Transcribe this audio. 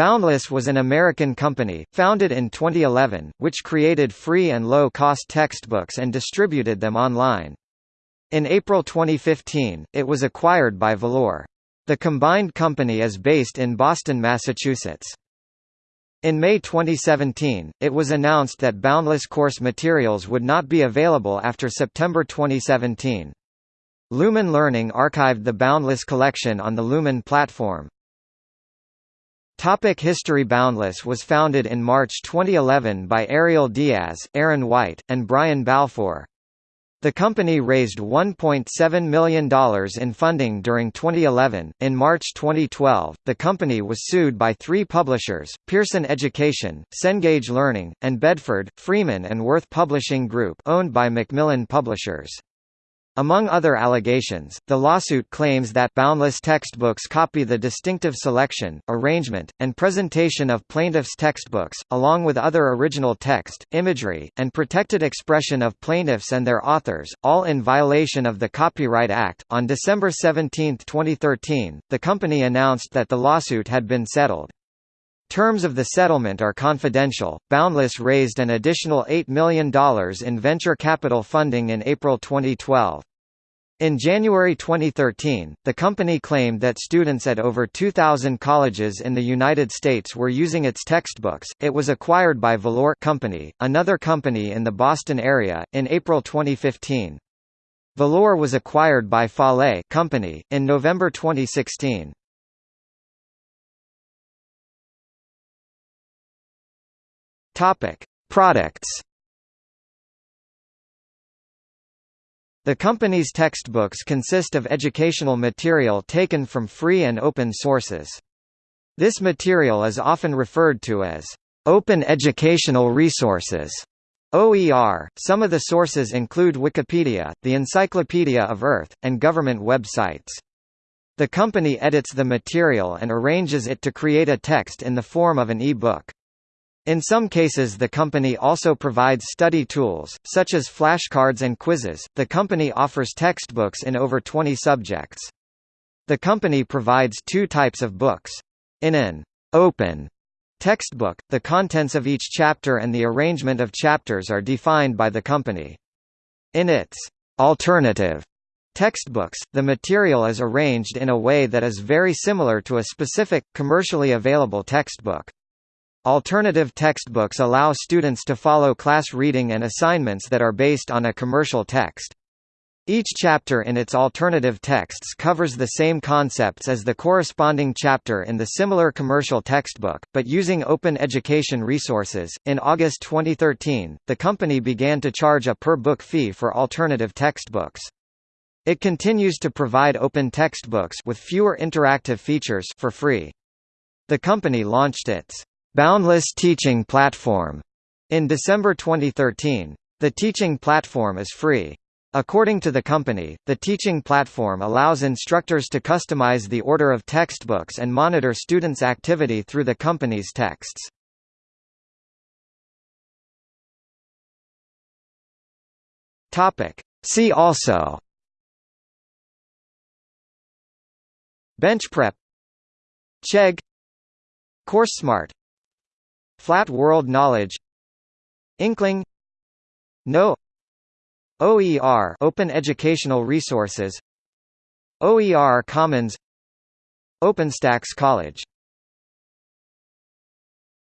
Boundless was an American company, founded in 2011, which created free and low-cost textbooks and distributed them online. In April 2015, it was acquired by Valore. The combined company is based in Boston, Massachusetts. In May 2017, it was announced that Boundless course materials would not be available after September 2017. Lumen Learning archived the Boundless collection on the Lumen platform. Topic History Boundless was founded in March 2011 by Ariel Diaz, Aaron White, and Brian Balfour. The company raised $1.7 million in funding during 2011. In March 2012, the company was sued by three publishers Pearson Education, Cengage Learning, and Bedford, Freeman and Worth Publishing Group, owned by Macmillan Publishers. Among other allegations, the lawsuit claims that boundless textbooks copy the distinctive selection, arrangement, and presentation of plaintiffs' textbooks, along with other original text, imagery, and protected expression of plaintiffs and their authors, all in violation of the Copyright Act. On December 17, 2013, the company announced that the lawsuit had been settled. Terms of the settlement are confidential. Boundless raised an additional $8 million in venture capital funding in April 2012. In January 2013, the company claimed that students at over 2,000 colleges in the United States were using its textbooks. It was acquired by Valore Company, another company in the Boston area, in April 2015. Valore was acquired by Fale Company in November 2016. Topic: Products. The company's textbooks consist of educational material taken from free and open sources. This material is often referred to as open educational resources. OER. Some of the sources include Wikipedia, the Encyclopedia of Earth, and government websites. The company edits the material and arranges it to create a text in the form of an e-book. In some cases, the company also provides study tools, such as flashcards and quizzes. The company offers textbooks in over 20 subjects. The company provides two types of books. In an open textbook, the contents of each chapter and the arrangement of chapters are defined by the company. In its alternative textbooks, the material is arranged in a way that is very similar to a specific, commercially available textbook. Alternative textbooks allow students to follow class reading and assignments that are based on a commercial text. Each chapter in its alternative texts covers the same concepts as the corresponding chapter in the similar commercial textbook, but using open education resources. In August 2013, the company began to charge a per book fee for alternative textbooks. It continues to provide open textbooks with fewer interactive features for free. The company launched its Boundless Teaching Platform in December 2013. The teaching platform is free. According to the company, the teaching platform allows instructors to customize the order of textbooks and monitor students' activity through the company's texts. See also Bench prep, Chegg CourseSmart Flat World Knowledge. Inkling. No. OER Open Educational Resources. OER Commons. OpenStax College